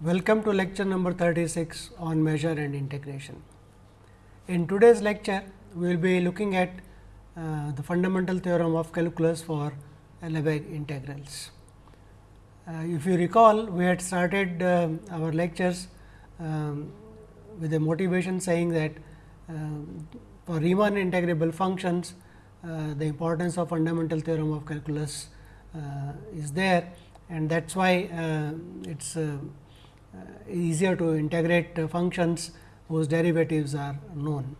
Welcome to lecture number 36 on measure and integration. In today's lecture, we will be looking at uh, the fundamental theorem of calculus for Lebesgue integrals. Uh, if you recall, we had started uh, our lectures um, with a motivation saying that um, for Riemann integrable functions, uh, the importance of fundamental theorem of calculus uh, is there and that is why uh, it is easier to integrate uh, functions whose derivatives are known.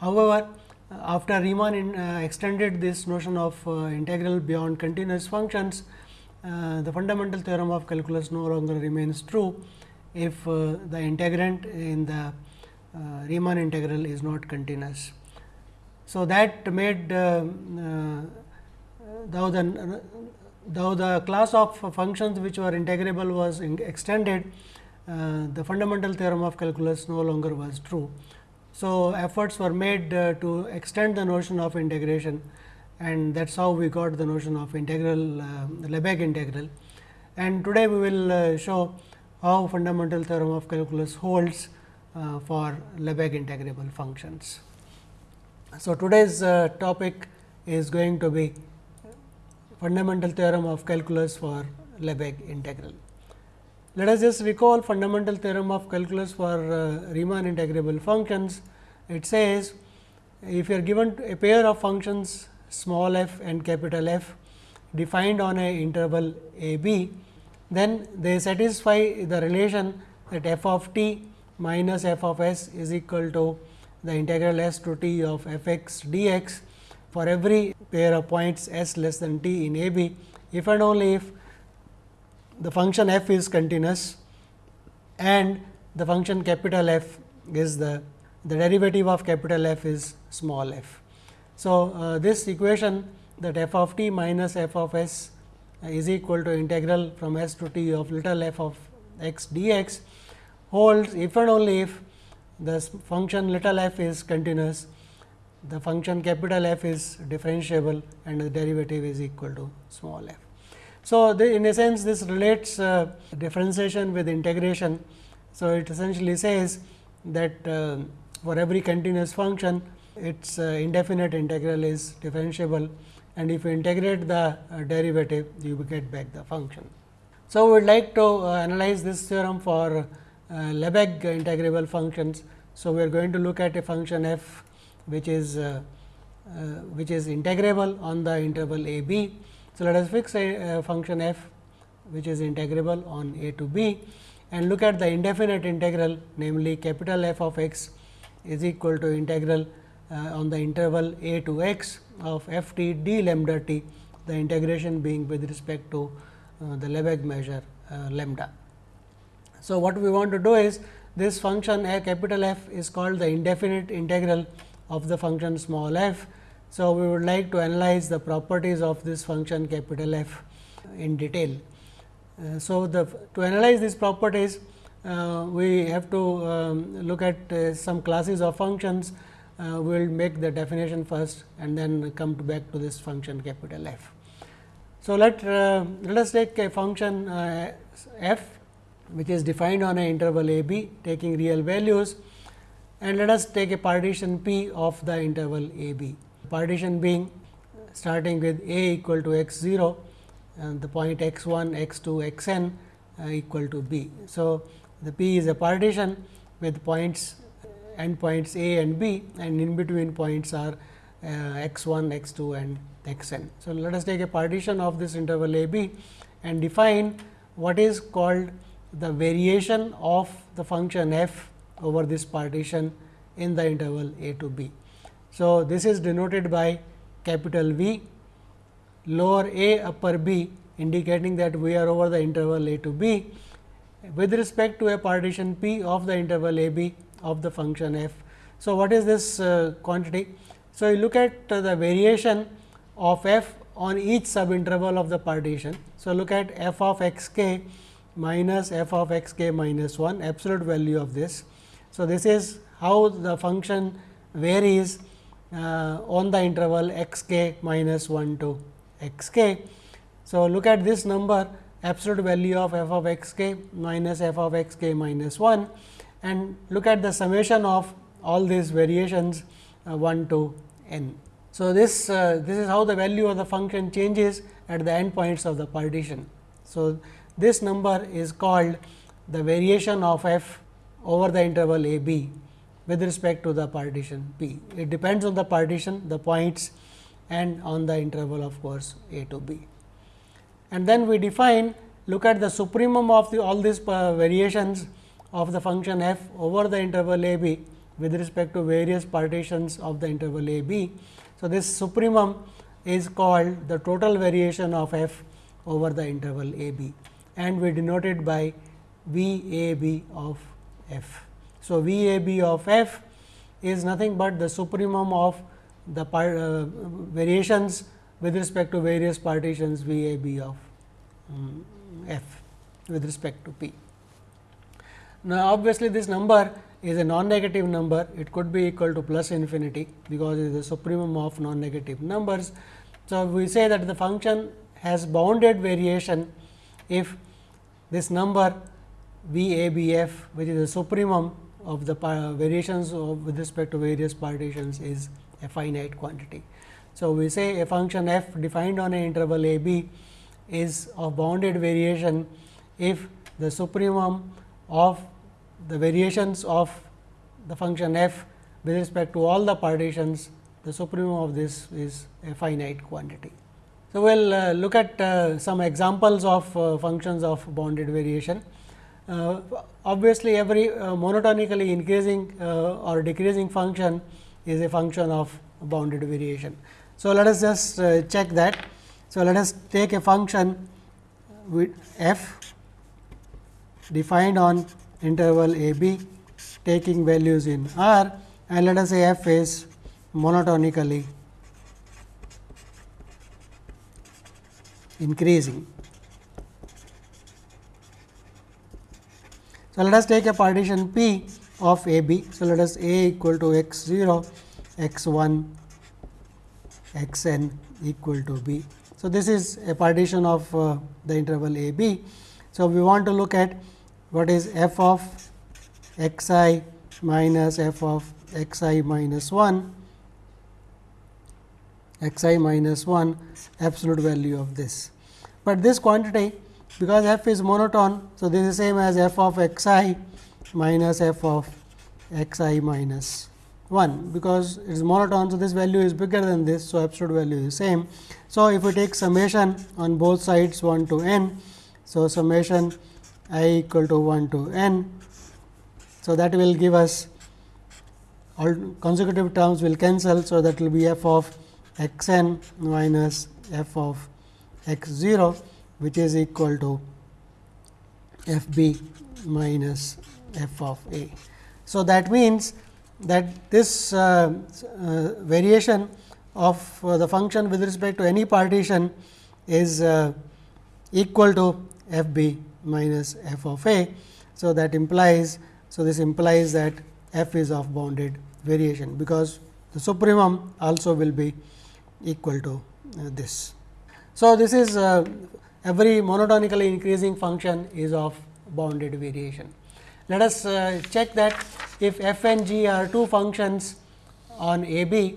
However, uh, after Riemann in, extended this notion of integral beyond continuous functions, the fundamental theorem of calculus no longer remains true if the integrand in the Riemann integral is not continuous. So, that made uh, uh, though the though the class of functions which were integrable was extended, uh, the fundamental theorem of calculus no longer was true. So, efforts were made uh, to extend the notion of integration and that is how we got the notion of integral uh, Lebesgue integral. And today, we will uh, show how fundamental theorem of calculus holds uh, for Lebesgue integrable functions. So, today's uh, topic is going to be fundamental theorem of calculus for Lebesgue integral. Let us just recall fundamental theorem of calculus for uh, Riemann integrable functions. It says, if you are given a pair of functions small f and capital F defined on a interval a b, then they satisfy the relation that f of t minus f of s is equal to the integral s to t of f x d x for every pair of points s less than t in a b, if and only if the function f is continuous and the function capital F is the, the derivative of capital F is small f. So, uh, this equation that f of t minus f of s is equal to integral from s to t of little f of x d x holds if and only if the function little f is continuous, the function capital F is differentiable and the derivative is equal to small f. So, the, in a sense this relates uh, differentiation with integration. So, it essentially says that uh, for every continuous function its uh, indefinite integral is differentiable and if you integrate the uh, derivative you get back the function. So, we would like to uh, analyze this theorem for uh, Lebesgue integrable functions. So, we are going to look at a function f which is which is integrable on the interval a b so, let us fix a, a function f which is integrable on a to b and look at the indefinite integral namely capital F of x is equal to integral uh, on the interval a to x of f t d lambda t the integration being with respect to uh, the Lebesgue measure uh, lambda. So, what we want to do is this function a capital F is called the indefinite integral of the function small f so, we would like to analyze the properties of this function capital F in detail. Uh, so, the to analyze these properties, uh, we have to um, look at uh, some classes of functions. Uh, we will make the definition first and then come to back to this function capital F. So, let, uh, let us take a function uh, f which is defined on an interval a b taking real values and let us take a partition p of the interval a b partition being starting with a equal to x 0 and the point x 1 x 2 x n uh, equal to b. So, the p is a partition with points end points a and b and in between points are uh, x 1 x 2 and x n. So, let us take a partition of this interval a b and define what is called the variation of the function f over this partition in the interval a to b. So, this is denoted by capital V lower a upper b indicating that we are over the interval a to b with respect to a partition p of the interval a b of the function f. So, what is this uh, quantity? So, you look at uh, the variation of f on each subinterval of the partition. So, look at f of x k minus f of x k minus 1 absolute value of this. So, this is how the function varies uh, on the interval x k minus 1 to x k. So, look at this number absolute value of f of x k minus f of x k minus 1 and look at the summation of all these variations uh, 1 to n. So, this uh, this is how the value of the function changes at the end points of the partition. So, this number is called the variation of f over the interval a b with respect to the partition p. It depends on the partition, the points and on the interval of course, a to b. And then we define look at the supremum of the all these uh, variations of the function f over the interval a b with respect to various partitions of the interval a b. So, this supremum is called the total variation of f over the interval a b and we denote it by V a b of f. So, V a b of f is nothing but the supremum of the uh, variations with respect to various partitions V a b of um, f with respect to p. Now, obviously, this number is a non-negative number, it could be equal to plus infinity, because it is the supremum of non-negative numbers. So, we say that the function has bounded variation if this number V a b f which is the supremum of the variations of with respect to various partitions is a finite quantity. So, we say a function f defined on an interval a b is of bounded variation if the supremum of the variations of the function f with respect to all the partitions the supremum of this is a finite quantity. So, we will uh, look at uh, some examples of uh, functions of bounded variation. Uh, obviously, every uh, monotonically increasing uh, or decreasing function is a function of bounded variation. So, let us just check that. So, let us take a function with f defined on interval a b taking values in r and let us say f is monotonically increasing. So, let us take a partition P of A B. So, let us A equal to x 0, x 1, x n equal to B. So, this is a partition of uh, the interval A B. So, we want to look at what is f of x i minus f of x i minus 1 x i minus 1 absolute value of this. But this quantity because f is monotone. So, this is same as f of x i minus f of x i minus 1 because it is monotone. So, this value is bigger than this. So, absolute value is same. So, if we take summation on both sides 1 to n. So, summation i equal to 1 to n. So, that will give us all consecutive terms will cancel. So, that will be f of x n minus f of x 0 which is equal to f b minus f of a. So, that means that this uh, uh, variation of uh, the function with respect to any partition is uh, equal to f b minus f of a. So, that implies, so this implies that f is of bounded variation, because the supremum also will be equal to uh, this. So, this is uh, every monotonically increasing function is of bounded variation. Let us uh, check that if f and g are two functions on a b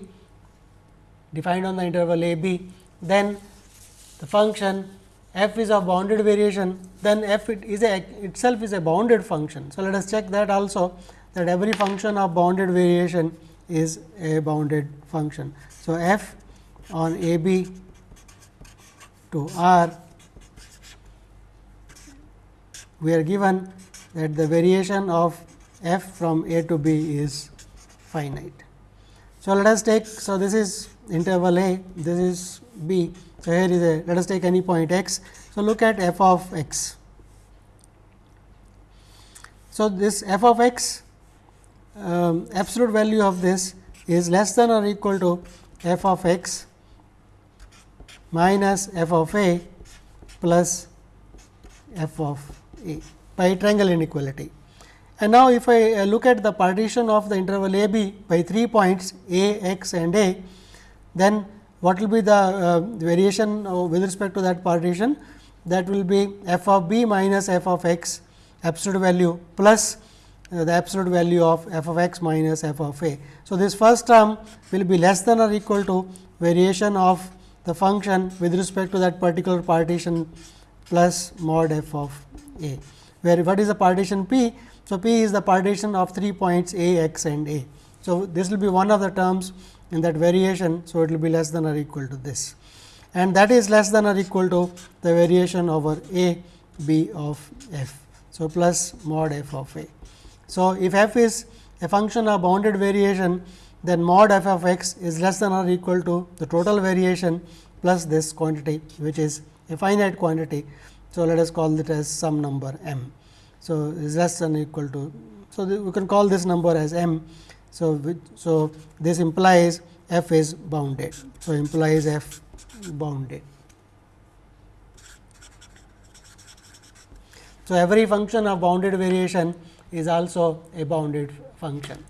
defined on the interval a b, then the function f is of bounded variation, then f it is a itself is a bounded function. So, let us check that also that every function of bounded variation is a bounded function. So, f on a b to r we are given that the variation of f from a to b is finite. So, let us take so this is interval a this is b. So, here is a let us take any point x. So, look at f of x. So, this f of x um, absolute value of this is less than or equal to f of x minus f of a plus f of a by triangle inequality. And now, if I uh, look at the partition of the interval a b by 3 points a, x and a, then what will be the uh, variation uh, with respect to that partition? that will be f of b minus f of x absolute value plus uh, the absolute value of f of x minus f of a. So, this first term will be less than or equal to variation of the function with respect to that particular partition plus mod f of a, where what is the partition p? So, p is the partition of 3 points a, x and a. So, this will be one of the terms in that variation. So, it will be less than or equal to this and that is less than or equal to the variation over a b of f. So, plus mod f of a. So, if f is a function of bounded variation, then mod f of x is less than or equal to the total variation plus this quantity, which is a finite quantity. So, let us call it as some number m. So, is less than equal to. So, we can call this number as m. So, so this implies f is bounded. So, implies f bounded. So, every function of bounded variation is also a bounded function.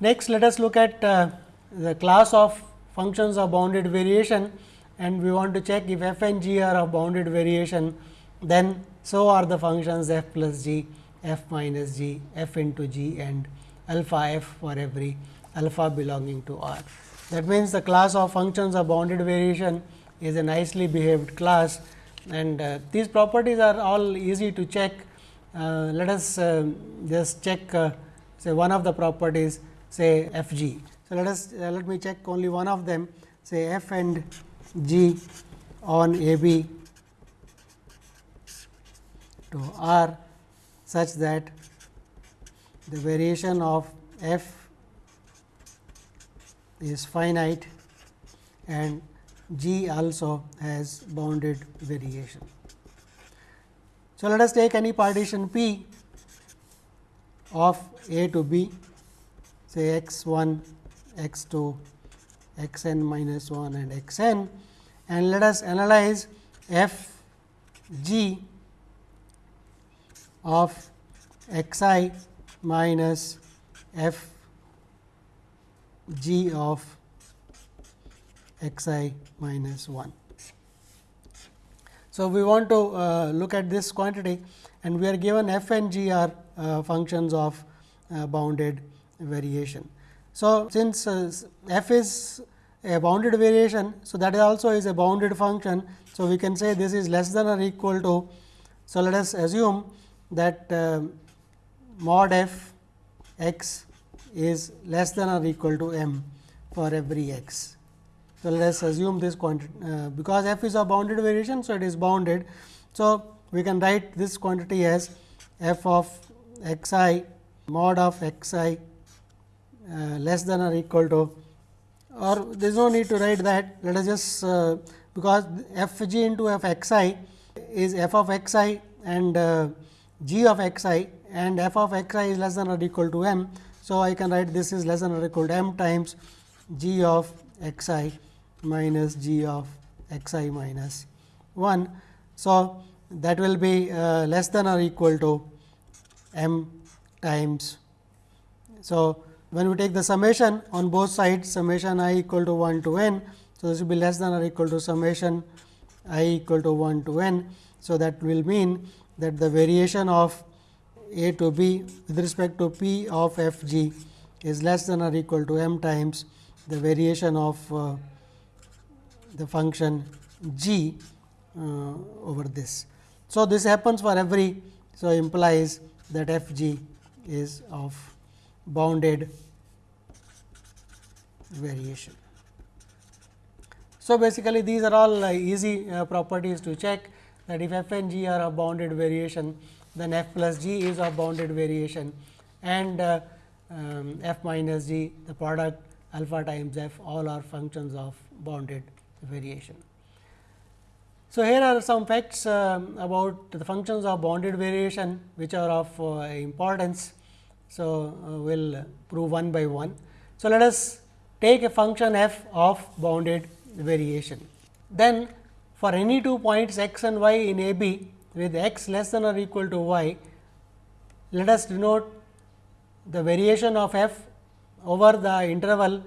Next, let us look at uh, the class of functions of bounded variation and we want to check if f and g are of bounded variation, then so are the functions f plus g, f minus g, f into g and alpha f for every alpha belonging to R. That means, the class of functions of bounded variation is a nicely behaved class and uh, these properties are all easy to check. Uh, let us uh, just check uh, say one of the properties say f g. So, let us uh, let me check only one of them say f and g on a b to r such that the variation of f is finite and G also has bounded variation. So, let us take any partition P of A to B say x 1, x 2, x n minus 1 and x n and let us analyze f g of x i minus f g of x i minus 1. So, we want to uh, look at this quantity and we are given f and g are uh, functions of uh, bounded variation. So, since uh, f is a bounded variation, so that also is a bounded function. So, we can say this is less than or equal to. So, let us assume that uh, mod f x is less than or equal to m for every x. So, let us assume this quantity uh, because f is a bounded variation. So, it is bounded. So, we can write this quantity as f of x i mod of x i uh, less than or equal to or there is no need to write that let us just uh, because f g into f x i is f of x i and uh, g of x i and f of x i is less than or equal to m. So, I can write this is less than or equal to m times g of x i minus g of x i minus 1. So, that will be uh, less than or equal to m times. So, when we take the summation on both sides summation i equal to 1 to n. So, this will be less than or equal to summation i equal to 1 to n. So, that will mean that the variation of a to b with respect to p of f g is less than or equal to m times the variation of uh, the function g uh, over this. So, this happens for every so implies that f g is of bounded variation. So, basically these are all uh, easy uh, properties to check that if f and g are of bounded variation, then f plus g is of bounded variation and uh, um, f minus g the product alpha times f all are functions of bounded variation. So, here are some facts uh, about the functions of bounded variation which are of uh, importance. So, uh, we will prove one by one. So, let us take a function f of bounded variation. Then for any two points x and y in a b with x less than or equal to y, let us denote the variation of f over the interval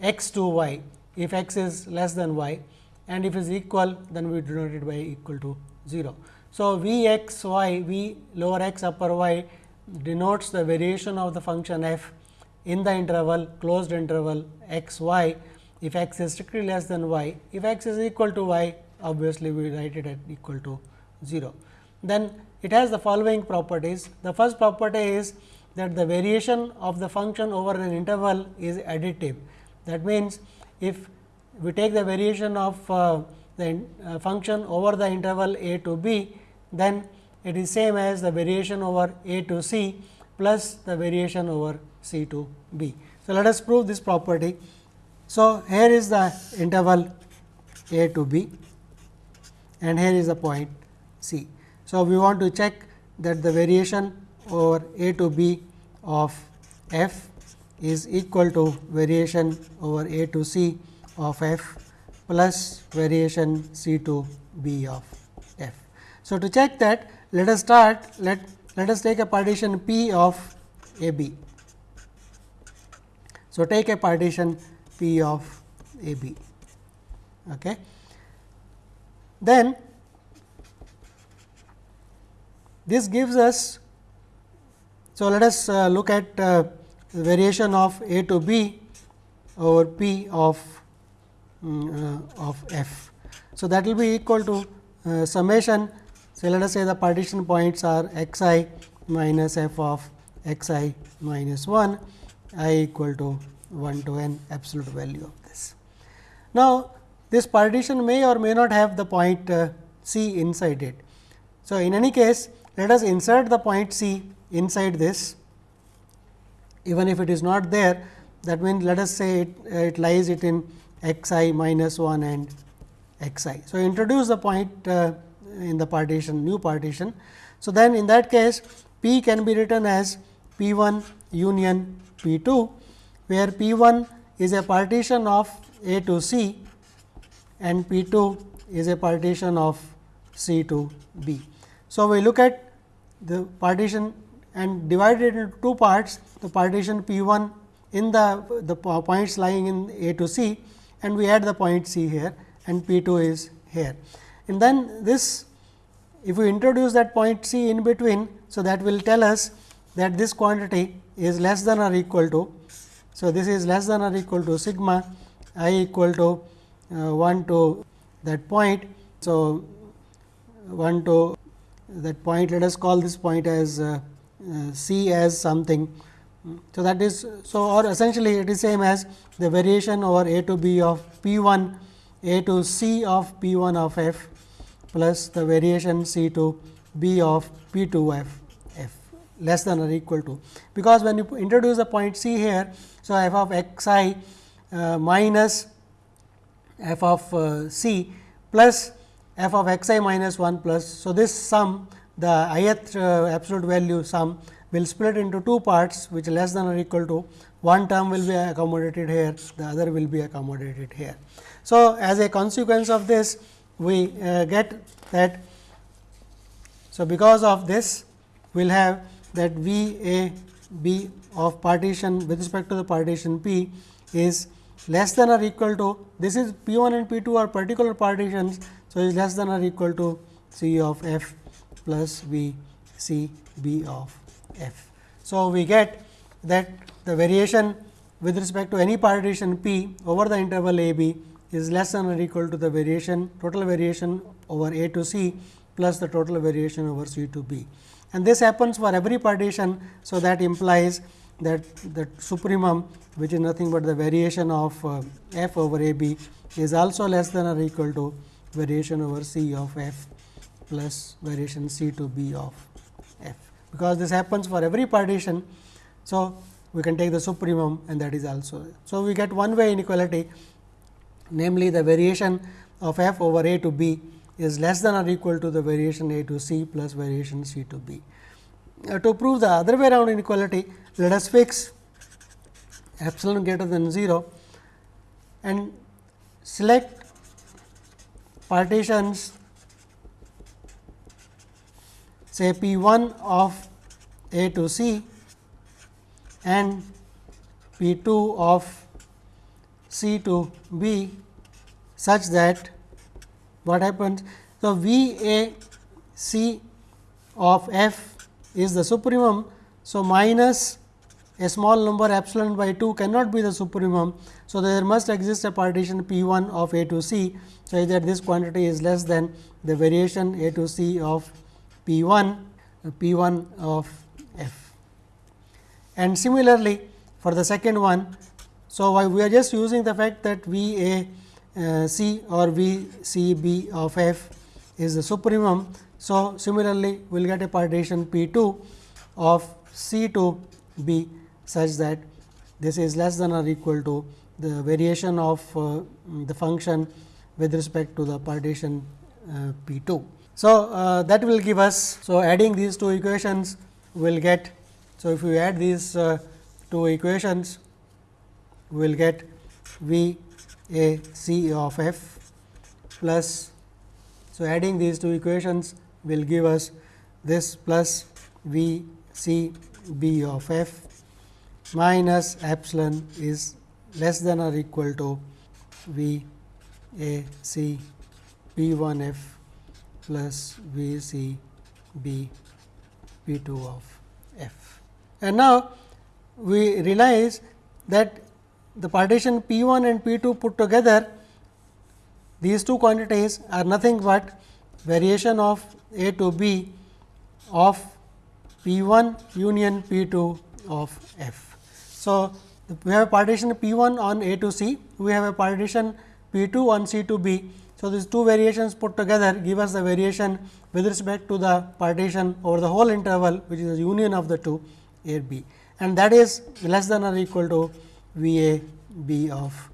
x to y if x is less than y and if it is equal then we denote it by equal to 0. So, V x y V lower x upper y denotes the variation of the function f in the interval closed interval x y if x is strictly less than y. If x is equal to y obviously, we write it at equal to 0. Then it has the following properties. The first property is that the variation of the function over an interval is additive. That means, if we take the variation of uh, the uh, function over the interval a to b, then it is same as the variation over a to c plus the variation over c to b. So, let us prove this property. So, here is the interval a to b and here is the point c. So, we want to check that the variation over a to b of f is equal to variation over a to c of f plus variation c to b of f. So, to check that let us start let let us take a partition P of A B. So, take a partition P of A B. Okay. Then this gives us. So, let us uh, look at uh, variation of A to B over P of um, uh, of f. So, that will be equal to uh, summation so, let us say the partition points are x i minus f of x i minus 1 i equal to 1 to n absolute value of this. Now, this partition may or may not have the point uh, c inside it. So, in any case let us insert the point c inside this even if it is not there that means, let us say it, uh, it lies it in x i minus 1 and x i. So, introduce the point uh, in the partition new partition. So, then in that case P can be written as P 1 union P 2, where P 1 is a partition of A to C and P 2 is a partition of C to B. So, we look at the partition and divide it into two parts the partition P 1 in the, the points lying in A to C and we add the point C here and P 2 is here and then this if we introduce that point c in between. So, that will tell us that this quantity is less than or equal to. So, this is less than or equal to sigma i equal to uh, 1 to that point. So, 1 to that point let us call this point as uh, uh, c as something. So, that is so or essentially it is same as the variation over a to b of p 1 a to c of p 1 of f plus the variation C to B of P 2 f f less than or equal to. Because when you introduce the point C here, so f of x i uh, minus f of uh, C plus f of x i minus 1 plus. So, this sum the ith uh, absolute value sum will split into two parts which less than or equal to one term will be accommodated here, the other will be accommodated here. So, as a consequence of this we uh, get that. So, because of this we will have that V A B of partition with respect to the partition P is less than or equal to this is P 1 and P 2 are particular partitions. So, is less than or equal to C of f plus V C B of f. So, we get that the variation with respect to any partition P over the interval A B is less than or equal to the variation total variation over A to C plus the total variation over C to B. And this happens for every partition. So, that implies that the supremum which is nothing but the variation of uh, f over a b is also less than or equal to variation over c of f plus variation c to b of f. Because this happens for every partition. So, we can take the supremum and that is also. So, we get one way inequality namely the variation of f over a to b is less than or equal to the variation a to c plus variation c to b. Uh, to prove the other way around inequality, let us fix epsilon greater than 0 and select partitions say P 1 of A to C and P 2 of C to B such that what happens? So, V A C of f is the supremum. So, minus a small number epsilon by 2 cannot be the supremum. So, there must exist a partition P 1 of A to C. So, that this quantity is less than the variation A to C of P 1 uh, P 1 of f. And similarly, for the second one, so we are just using the fact that V A uh, C or V C B of f is the supremum. So, similarly, we will get a partition P 2 of C to B such that this is less than or equal to the variation of uh, the function with respect to the partition uh, P 2. So, uh, that will give us. So, adding these two equations will get. So, if we add these uh, two equations, we will get V A C of f plus. So, adding these two equations will give us this plus V C B of f minus epsilon is less than or equal to V A C P 1 f plus V C B P 2 of f. And now, we realize that the partition P 1 and P 2 put together these two quantities are nothing but variation of A to B of P 1 union P 2 of f. So, we have a partition P 1 on A to C, we have a partition P 2 on C to B so, these two variations put together give us the variation with respect to the partition over the whole interval which is the union of the two A B and that is less than or equal to V A B of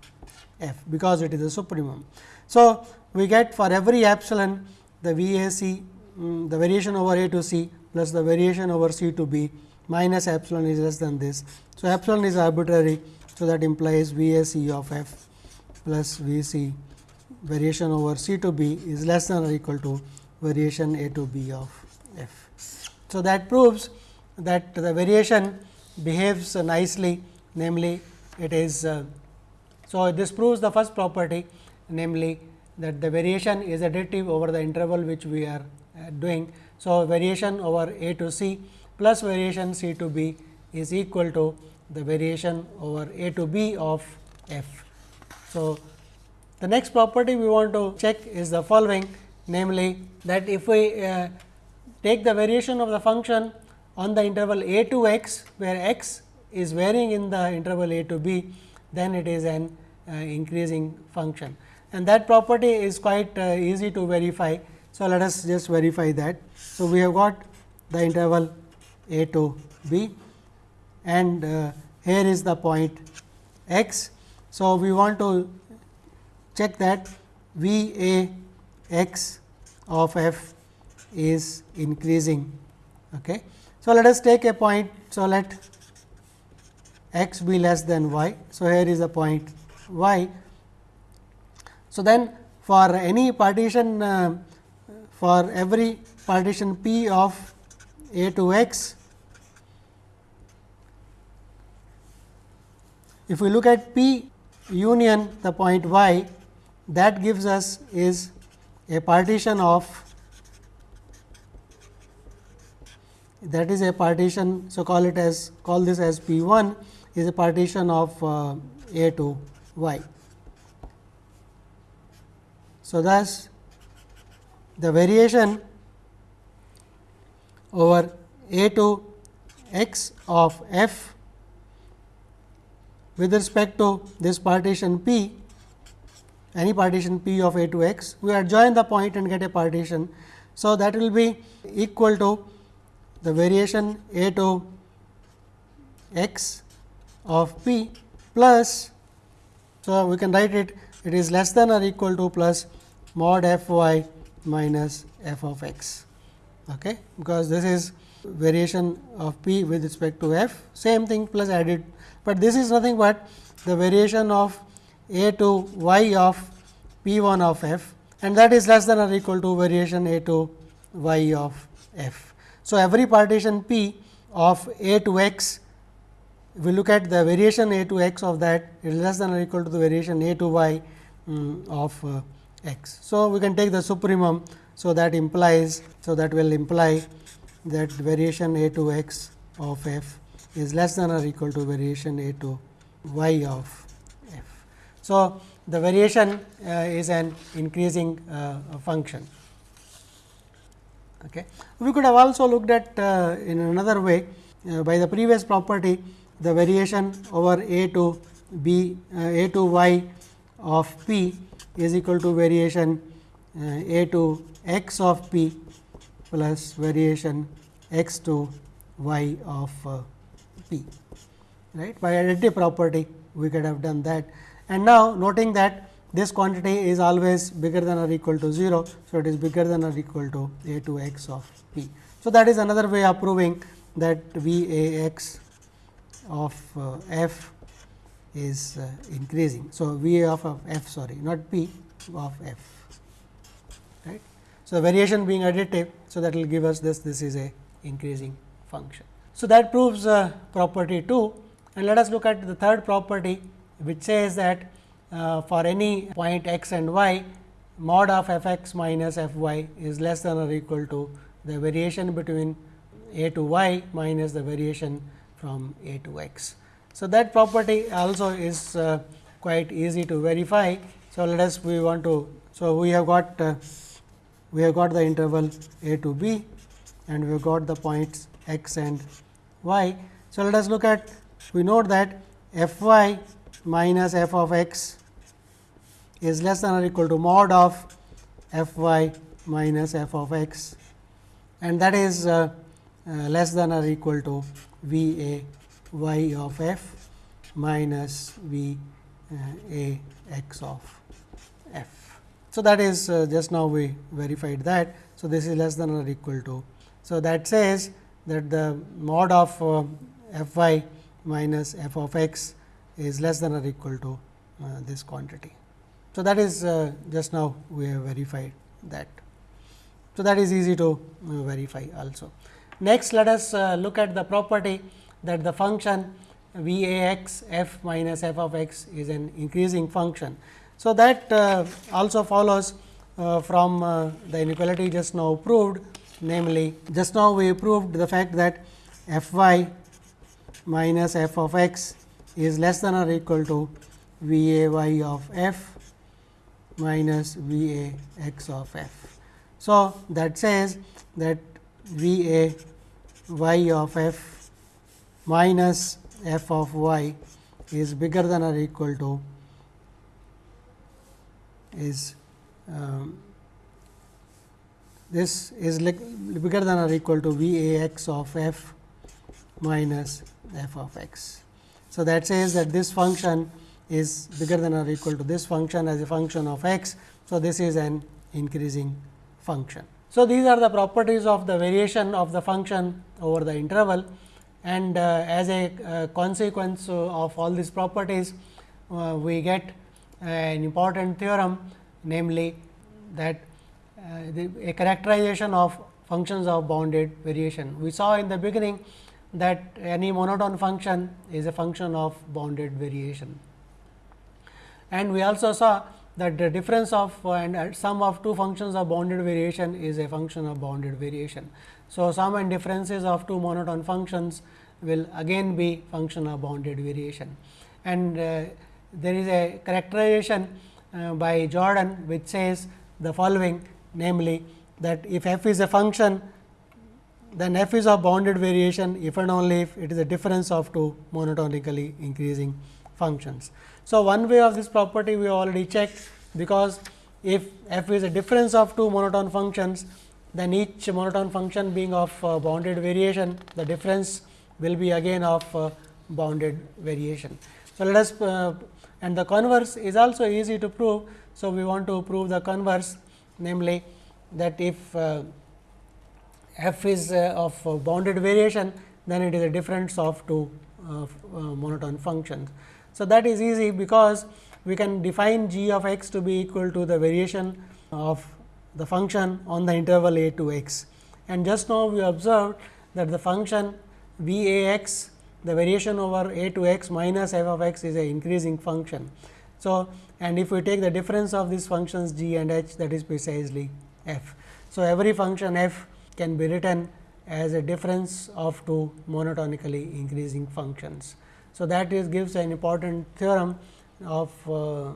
f because it is a supremum. So, we get for every epsilon the V A C um, the variation over A to C plus the variation over C to B minus epsilon is less than this. So, epsilon is arbitrary. So, that implies V A C of f plus V C variation over C to B is less than or equal to variation A to B of f. So, that proves that the variation behaves nicely namely it is. Uh, so, this proves the first property namely that the variation is additive over the interval which we are uh, doing. So, variation over A to C plus variation C to B is equal to the variation over A to B of f. So, the next property we want to check is the following namely that if we uh, take the variation of the function on the interval a to x where x is varying in the interval a to b then it is an uh, increasing function and that property is quite uh, easy to verify. So, let us just verify that. So, we have got the interval a to b and uh, here is the point x. So, we want to check that V A x of f is increasing. Okay. So, let us take a point. So, let x be less than y. So, here is a point y. So, then for any partition uh, for every partition p of a to x, if we look at p union the point y that gives us is a partition of that is a partition. So, call it as call this as P 1 is a partition of uh, A to y. So, thus the variation over A to x of f with respect to this partition P any partition p of a to x, we adjoin the point and get a partition. So, that will be equal to the variation a to x of p plus. So, we can write it it is less than or equal to plus mod f y minus f of x, okay, because this is variation of p with respect to f same thing plus added, but this is nothing but the variation of a to y of p 1 of f and that is less than or equal to variation a to y of f. So, every partition p of a to x if we look at the variation a to x of that it is less than or equal to the variation a to y um, of uh, x. So, we can take the supremum. So, that implies, so that will imply that variation a to x of f is less than or equal to variation a to y of f. So, the variation uh, is an increasing uh, function. Okay. We could have also looked at uh, in another way uh, by the previous property the variation over a to b uh, a to y of p is equal to variation uh, a to x of p plus variation x to y of p right by additive property we could have done that and now noting that this quantity is always bigger than or equal to 0. So, it is bigger than or equal to a to x of p. So, that is another way of proving that V a x of uh, f is uh, increasing. So, V of, of f sorry not p of f right. So, variation being additive. So, that will give us this this is a increasing function. So, that proves property 2 and let us look at the third property which says that uh, for any point x and y mod of f x minus f y is less than or equal to the variation between a to y minus the variation from a to x. So, that property also is uh, quite easy to verify. So, let us we want to. So, we have got uh, we have got the interval a to b and we have got the points x and y. So, let us look at we note that f y minus f of x is less than or equal to mod of f y minus f of x and that is uh, uh, less than or equal to v a y of f minus v a x of f. So, that is uh, just now we verified that. So, this is less than or equal to. So, that says that the mod of uh, f y minus f of x is less than or equal to uh, this quantity. So, that is uh, just now we have verified that. So, that is easy to uh, verify also. Next, let us uh, look at the property that the function v a x f minus f of x is an increasing function. So, that uh, also follows uh, from the inequality just now proved namely just now we proved the fact that f y minus f of x is less than or equal to v a y of f minus V a x of f. So, that says that V a y of f minus f of y is bigger than or equal to is um, this is like bigger than or equal to V a x of f minus f of x. So, that says that this function is bigger than or equal to this function as a function of x. So, this is an increasing function. So, these are the properties of the variation of the function over the interval and uh, as a uh, consequence of all these properties, uh, we get an important theorem namely that uh, the, a characterization of functions of bounded variation. We saw in the beginning that any monotone function is a function of bounded variation and we also saw that the difference of uh, and uh, sum of two functions of bounded variation is a function of bounded variation. So, sum and differences of two monotone functions will again be function of bounded variation and uh, there is a characterization uh, by Jordan which says the following namely that if f is a function then f is of bounded variation if and only if it is a difference of two monotonically increasing functions. So, one way of this property we already checked because if f is a difference of two monotone functions then each monotone function being of uh, bounded variation the difference will be again of uh, bounded variation. So, let us uh, and the converse is also easy to prove. So, we want to prove the converse namely that if uh, f is uh, of uh, bounded variation then it is a difference of two monotone functions. So, that is easy because we can define g of x to be equal to the variation of the function on the interval a to x. And just now we observed that the function v a x the variation over a to x minus f of x is a increasing function. So, and if we take the difference of these functions g and h that is precisely f. So, every function f can be written as a difference of two monotonically increasing functions. So, that is gives an important theorem of uh,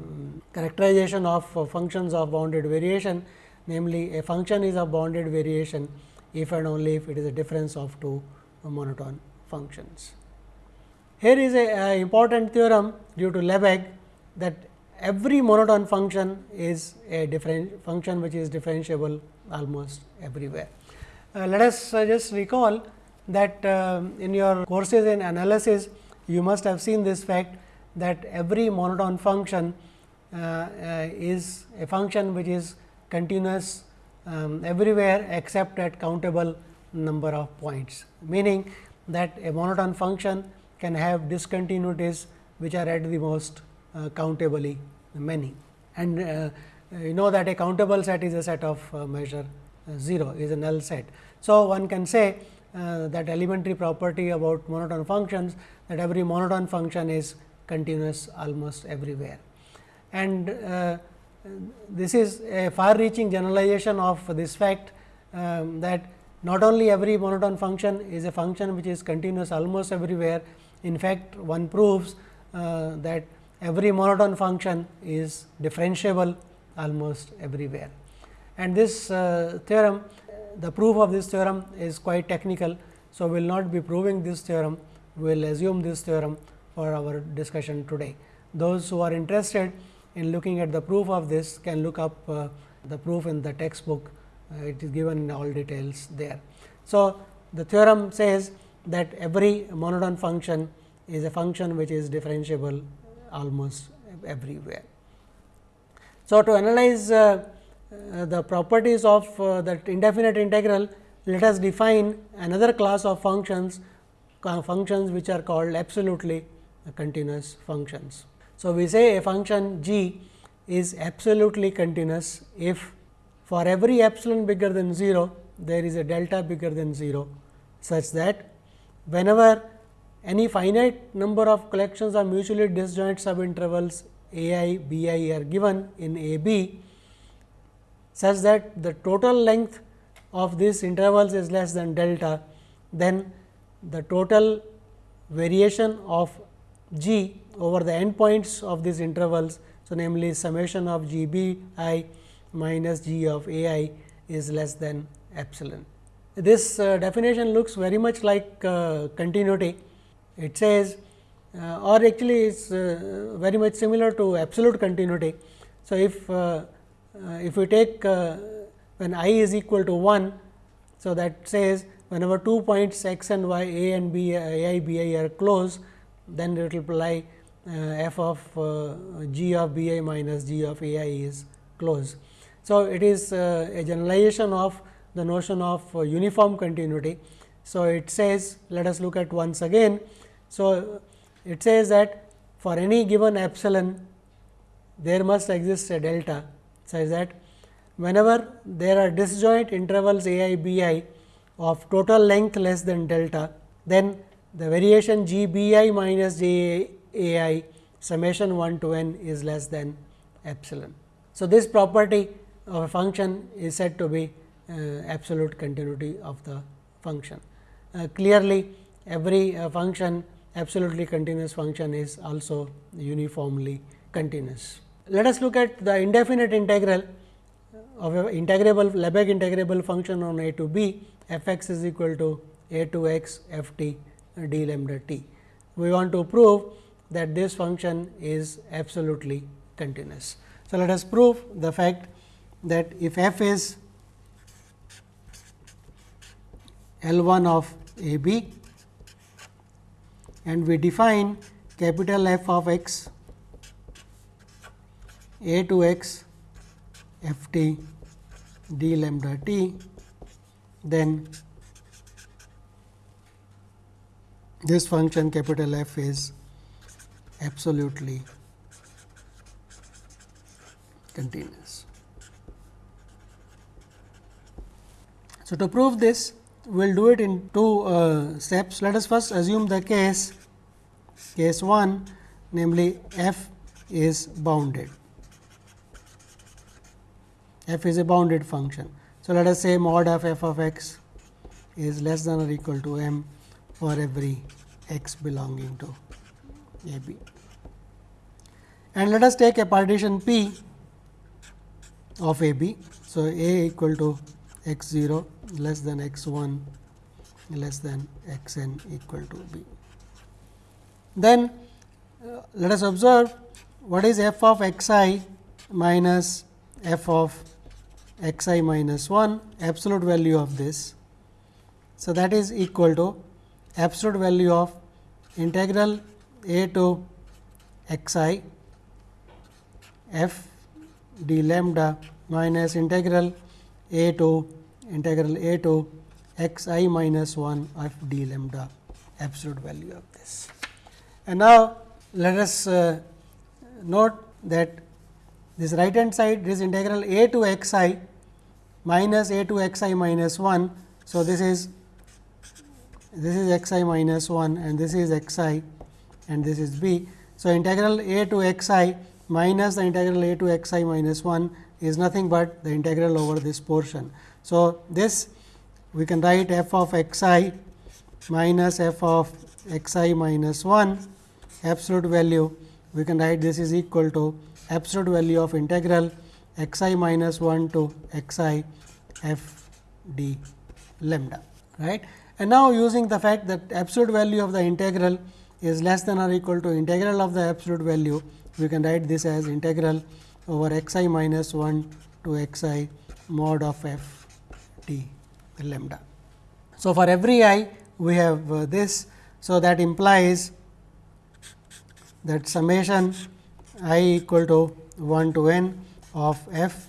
characterization of uh, functions of bounded variation namely a function is a bounded variation if and only if it is a difference of two monotone functions. Here is a, a important theorem due to Lebesgue that every monotone function is a different function which is differentiable almost everywhere. Uh, let us just recall that uh, in your courses in analysis you must have seen this fact that every monotone function uh, uh, is a function which is continuous um, everywhere except at countable number of points, meaning that a monotone function can have discontinuities which are at the most uh, countably many. And uh, you know that a countable set is a set of uh, measure uh, 0 is a null set. So, one can say uh, that elementary property about monotone functions that every monotone function is continuous almost everywhere. And uh, this is a far reaching generalization of this fact um, that not only every monotone function is a function which is continuous almost everywhere. In fact, one proves uh, that every monotone function is differentiable almost everywhere. And this uh, theorem, the proof of this theorem is quite technical. So, we will not be proving this theorem, we will assume this theorem for our discussion today. Those who are interested in looking at the proof of this can look up uh, the proof in the textbook, uh, it is given in all details there. So, the theorem says that every monotone function is a function which is differentiable almost everywhere. So, to analyze uh, the properties of uh, that indefinite integral, let us define another class of functions, functions which are called absolutely continuous functions. So, we say a function g is absolutely continuous if for every epsilon bigger than 0 there is a delta bigger than 0 such that whenever any finite number of collections of mutually disjoint subintervals a i b i are given in a b such that the total length of these intervals is less than delta, then the total variation of g over the endpoints of these intervals. So, namely summation of g b i minus g of a i is less than epsilon. This uh, definition looks very much like uh, continuity. It says uh, or actually it is uh, very much similar to absolute continuity. So, if uh, if we take when i is equal to 1. So, that says whenever two points x and y a and b a i b i are close then it will apply uh, f of uh, g of b i minus g of a i is close. So, it is uh, a generalization of the notion of uniform continuity. So, it says let us look at once again. So, it says that for any given epsilon there must exist a delta such that whenever there are disjoint intervals a i b i of total length less than delta, then the variation g b i minus j a i summation 1 to n is less than epsilon. So, this property of a function is said to be uh, absolute continuity of the function. Uh, clearly, every uh, function absolutely continuous function is also uniformly continuous. Let us look at the indefinite integral of a integrable Lebesgue integrable function on a to b f x is equal to a to x f t d lambda t. We want to prove that this function is absolutely continuous. So, let us prove the fact that if f is L 1 of a b and we define capital F of x a to x f t d lambda t, then this function capital F is absolutely continuous. So, to prove this we will do it in two uh, steps. Let us first assume the case case 1 namely f is bounded. F is a bounded function. So, let us say mod of f of x is less than or equal to m for every x belonging to a b. And let us take a partition P of a b. So, a equal to x 0 less than x 1 less than x n equal to b. Then uh, let us observe what is f of x i minus f of x i minus 1 absolute value of this. So, that is equal to absolute value of integral a to x i f d lambda minus integral a to integral a to x i minus 1 f d lambda absolute value of this. And now, let us uh, note that this right hand side this integral a to x i minus a to x i minus 1. So, this is this is x i minus 1 and this is x i and this is b. So, integral a to x i minus the integral a to x i minus 1 is nothing but the integral over this portion. So, this we can write f of x i minus f of x i minus 1 absolute value we can write this is equal to absolute value of integral x i minus 1 to x i f d lambda right. And now, using the fact that absolute value of the integral is less than or equal to integral of the absolute value, we can write this as integral over x i minus 1 to x i mod of f d lambda. So, for every i we have uh, this. So, that implies that summation i equal to 1 to n of f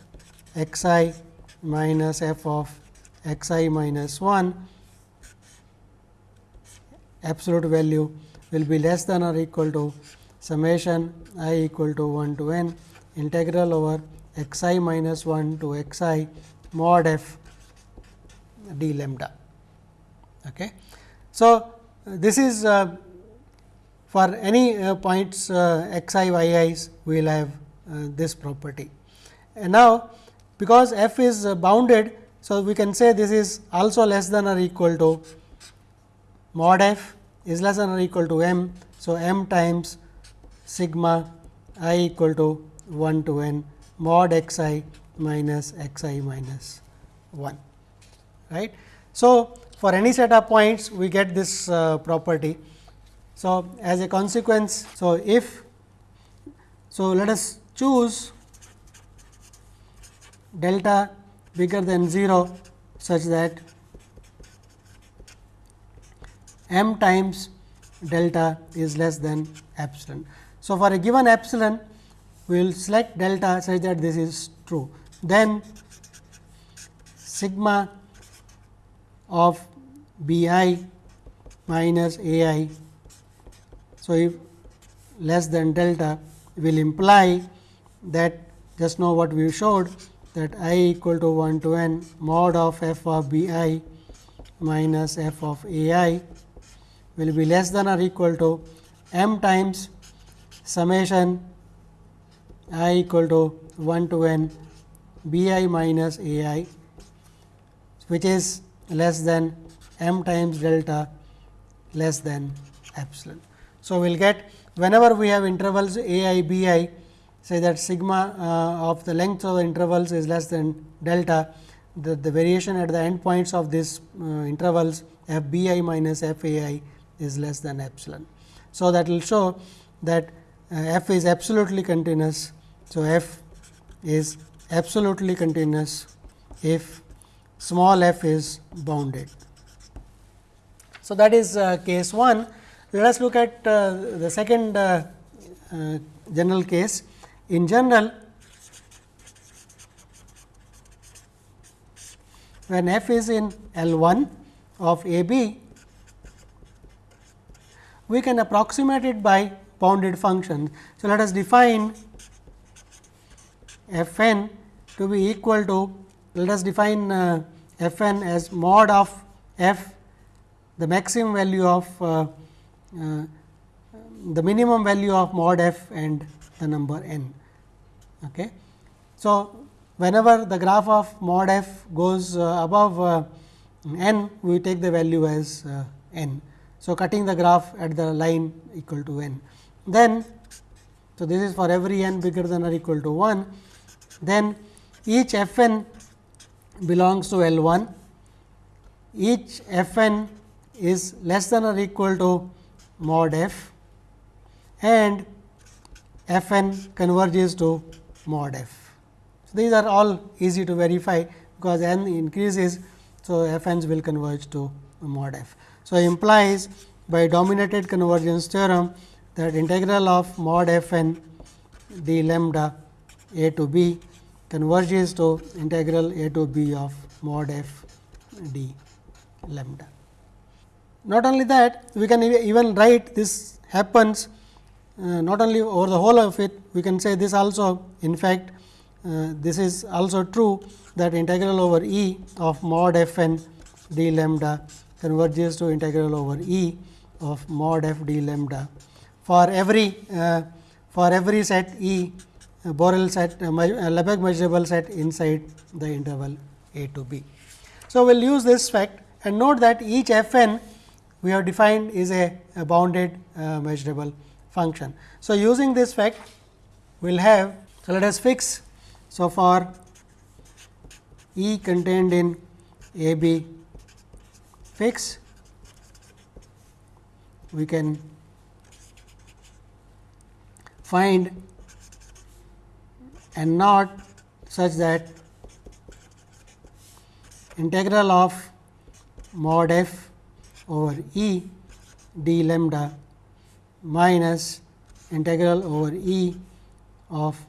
x i minus f of x i minus 1 absolute value will be less than or equal to summation i equal to 1 to n integral over x i minus 1 to x i mod f d lambda. Okay. So, this is uh, for any uh, points uh, x i y i's we will have uh, this property. And now, because f is bounded, so we can say this is also less than or equal to mod f is less than or equal to m. So, m times sigma i equal to 1 to n mod x i minus x i minus 1 right. So, for any set of points we get this uh, property so, as a consequence, so if so let us choose delta bigger than 0 such that m times delta is less than epsilon. So, for a given epsilon we will select delta such that this is true. Then sigma of b i minus a i so, if less than delta will imply that just know what we showed that i equal to 1 to n mod of f of b i minus f of a i will be less than or equal to m times summation i equal to 1 to n b i minus a i which is less than m times delta less than epsilon. So, we will get whenever we have intervals a i b i say that sigma uh, of the length of the intervals is less than delta the, the variation at the end points of these uh, intervals f b i minus f a i is less than epsilon. So, that will show that uh, f is absolutely continuous. So, f is absolutely continuous if small f is bounded. So, that is uh, case 1 let us look at uh, the second uh, uh, general case. In general, when f is in L 1 of A B, we can approximate it by bounded functions. So, let us define f n to be equal to let us define uh, f n as mod of f the maximum value of uh, the minimum value of mod f and the number n. Okay. So, whenever the graph of mod f goes uh, above uh, n, we take the value as uh, n. So, cutting the graph at the line equal to n. Then, so this is for every n bigger than or equal to 1, then each f n belongs to L 1, each f n is less than or equal to mod f and f n converges to mod f. So, these are all easy to verify because n increases. So, f n's will converge to mod f. So, implies by dominated convergence theorem that integral of mod f n d lambda a to b converges to integral a to b of mod f d lambda. Not only that, we can even write this happens uh, not only over the whole of it, we can say this also in fact, uh, this is also true that integral over E of mod f n d lambda converges to integral over E of mod f d lambda for every uh, for every set E uh, Borel set uh, Lebesgue measurable set inside the interval a to b. So, we will use this fact and note that each f n we have defined is a, a bounded uh, measurable function. So, using this fact we will have so let us fix. So, for E contained in A B fix we can find n naught such that integral of mod f over E d lambda minus integral over E of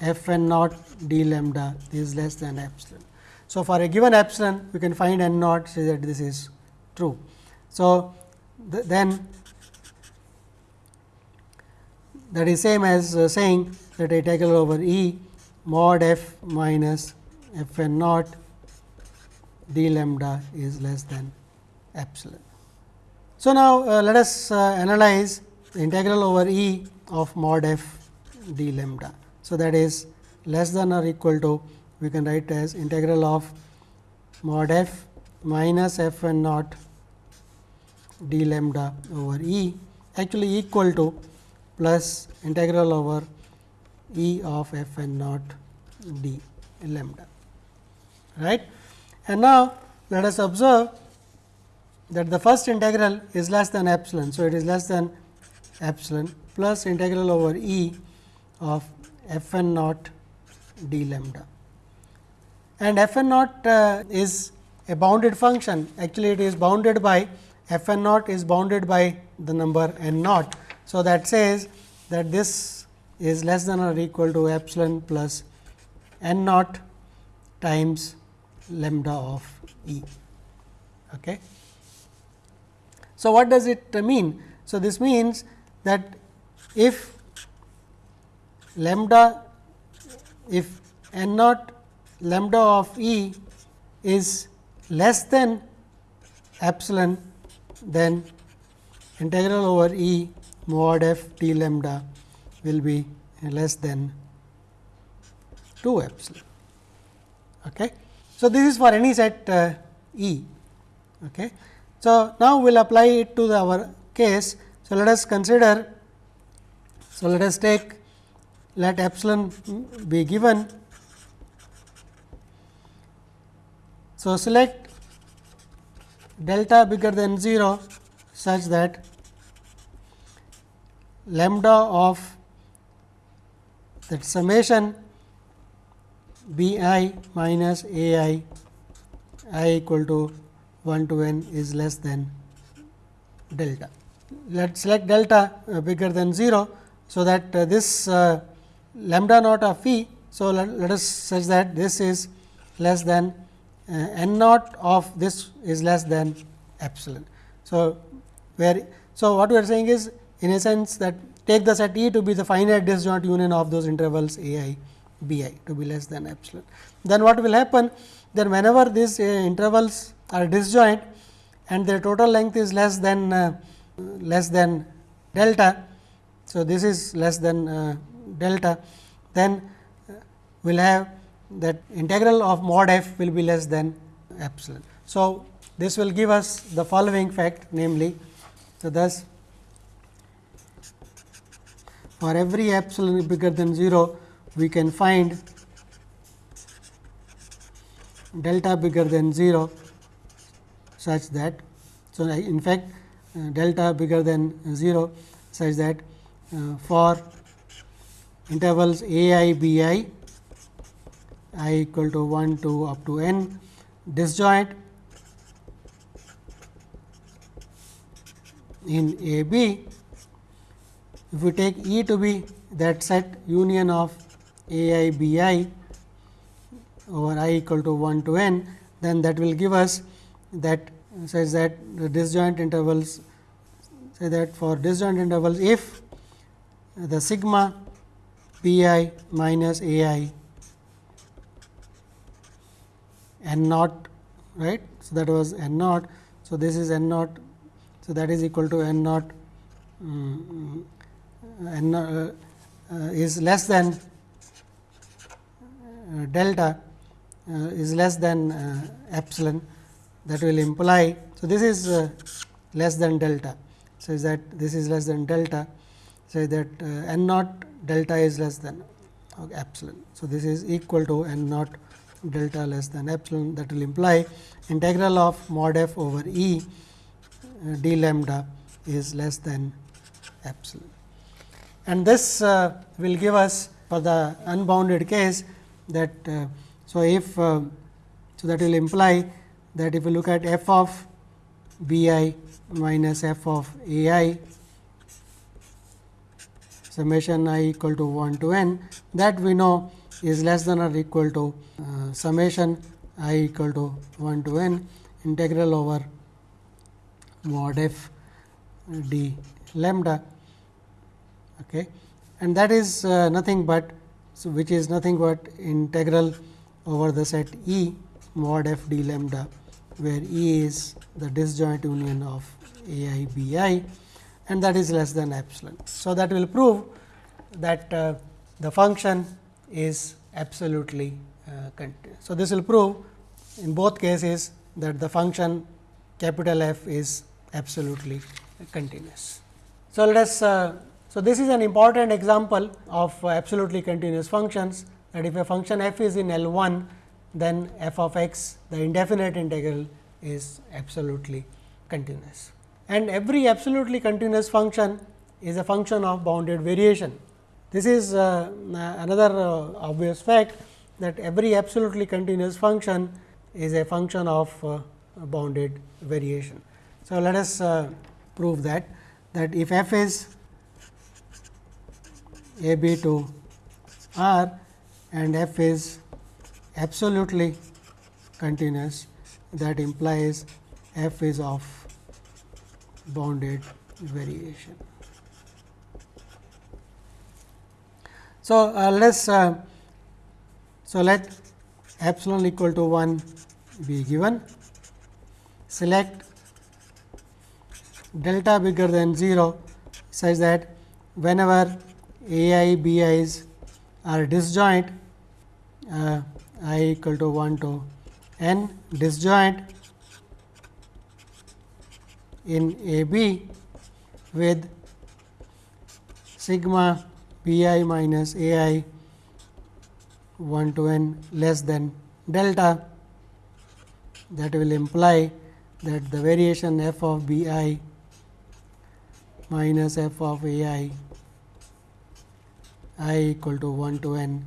f n naught d lambda is less than epsilon. So, for a given epsilon we can find n naught say that this is true. So, th then that is same as uh, saying that integral over E mod f minus f n naught d lambda is less than epsilon. So, now uh, let us uh, analyze the integral over E of mod f d lambda. So, that is less than or equal to we can write as integral of mod f minus f n naught d lambda over E actually equal to plus integral over E of f n naught d lambda right. And now, let us observe that the first integral is less than epsilon. So, it is less than epsilon plus integral over E of f n naught d lambda. And f n naught uh, is a bounded function actually it is bounded by f n naught is bounded by the number n naught. So, that says that this is less than or equal to epsilon plus n naught times lambda of E. Okay. So, what does it mean? So, this means that if lambda if n naught lambda of E is less than epsilon, then integral over E mod f t lambda will be less than 2 epsilon. Okay. So, this is for any set uh, E. Okay. So, now we will apply it to the, our case. So, let us consider. So, let us take let epsilon be given. So, select delta bigger than 0 such that lambda of that summation b i minus a i i equal to 1 to n is less than delta. Let select delta uh, bigger than 0. So, that uh, this uh, lambda naught of phi. So, let, let, us such that this is less than uh, n naught of this is less than epsilon. So, where so what we are saying is in a sense that take the set E to be the finite disjoint union of those intervals a i b i to be less than epsilon. Then what will happen? Then whenever these uh, intervals are disjoint and their total length is less than uh, less than delta, So, this is less than uh, delta then uh, we will have that integral of mod f will be less than epsilon. So, this will give us the following fact namely, so thus for every epsilon bigger than 0 we can find delta bigger than 0 such that. So, in fact, uh, delta bigger than 0 such that uh, for intervals a i b i i equal to 1 to up to n disjoint in a b if we take E to be that set union of a i b i over i equal to 1 to n, then that will give us that says that the disjoint intervals say that for disjoint intervals if the sigma p i minus a i n naught right. So, that was n naught. So, this is n naught. So, that is equal to n naught um, n uh, uh, is less than delta uh, is less than uh, epsilon that will imply. So, this is uh, less than delta says that this is less than delta say that n naught delta is less than epsilon. So, this is equal to n naught delta less than epsilon that will imply integral of mod f over E d lambda is less than epsilon. And this uh, will give us for the unbounded case that uh, so, if uh, so that will imply that if you look at f of b i minus f of a i summation i equal to 1 to n that we know is less than or equal to uh, summation i equal to 1 to n integral over mod f d lambda okay. and that is uh, nothing but so which is nothing but integral over the set E mod f d lambda, where E is the disjoint union of A i b i and that is less than epsilon. So, that will prove that uh, the function is absolutely uh, continuous. So, this will prove in both cases that the function capital F is absolutely continuous. So, let us uh, so this is an important example of absolutely continuous functions that if a function f is in L 1, then f of x the indefinite integral is absolutely continuous. And every absolutely continuous function is a function of bounded variation. This is uh, another uh, obvious fact that every absolutely continuous function is a function of uh, bounded variation. So, let us uh, prove that that if f is a b to r and f is absolutely continuous that implies f is of bounded variation. So, uh, let us uh, so let epsilon equal to 1 be given select delta bigger than 0 such that whenever a i b i's are disjoint uh, i equal to 1 to n disjoint in A B with sigma b i minus a i 1 to n less than delta. That will imply that the variation f of b i minus f of a i i equal to 1 to n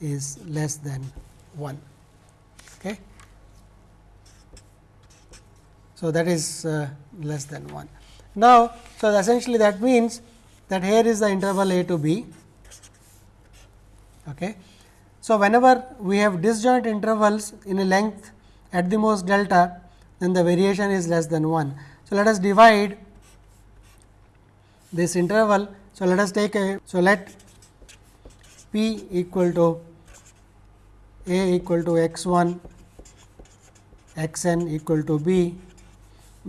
is less than 1. Okay. So, that is uh, less than 1. Now, so essentially that means that here is the interval a to b. Okay. So, whenever we have disjoint intervals in a length at the most delta, then the variation is less than 1. So, let us divide this interval. So, let us take a, so let p equal to a equal to x 1 x n equal to b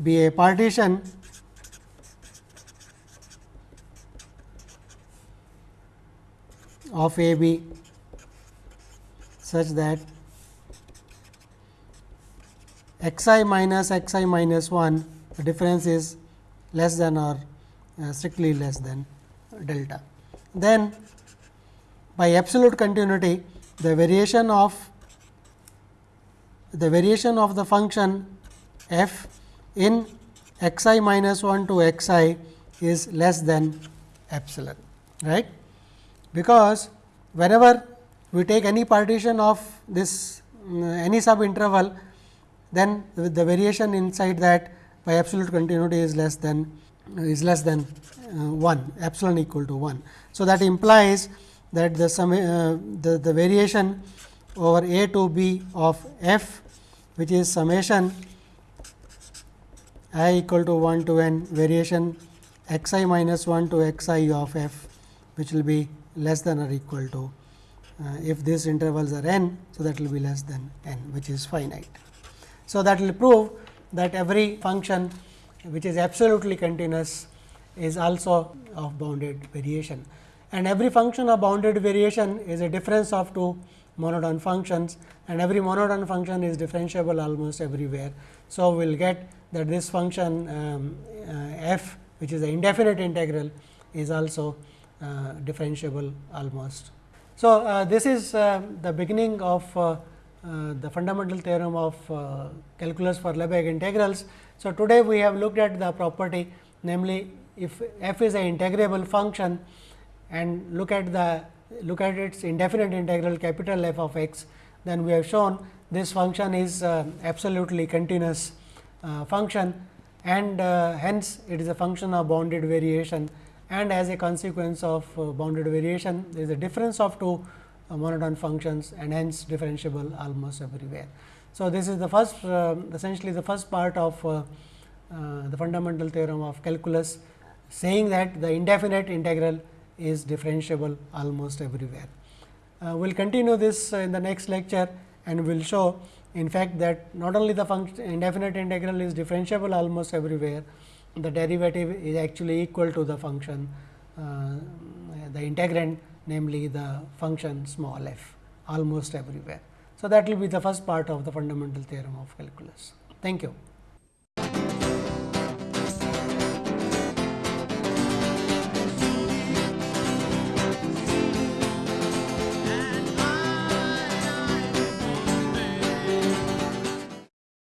be a partition of a b such that x i minus x i minus 1 the difference is less than or uh, strictly less than delta. Then by absolute continuity the variation of the variation of the function f in x i minus 1 to x i is less than epsilon right because whenever we take any partition of this um, any sub interval then the variation inside that by absolute continuity is less than is less than uh, 1 epsilon equal to 1. So, that implies that the sum uh, the, the variation over a to b of f which is summation i equal to 1 to n variation x i minus 1 to x i of f which will be less than or equal to uh, if these intervals are n. So, that will be less than n which is finite. So, that will prove that every function which is absolutely continuous is also of bounded variation and every function of bounded variation is a difference of two monotone functions and every monotone function is differentiable almost everywhere. So, we will get that this function um, uh, f which is the indefinite integral is also uh, differentiable almost. So, uh, this is uh, the beginning of uh, uh, the fundamental theorem of calculus for Lebesgue integrals. So, today we have looked at the property namely if f is an integrable function and look at the look at its indefinite integral capital F of x, then we have shown this function is uh, absolutely continuous uh, function and uh, hence it is a function of bounded variation and as a consequence of uh, bounded variation there is a difference of two uh, monotone functions and hence differentiable almost everywhere. So, this is the first uh, essentially the first part of the fundamental theorem of calculus saying that the indefinite integral is differentiable almost everywhere. Uh, we will continue this uh, in the next lecture and we will show in fact that not only the function indefinite integral is differentiable almost everywhere, the derivative is actually equal to the function uh, the integrand namely the function small f almost everywhere. So, that will be the first part of the fundamental theorem of calculus. Thank you.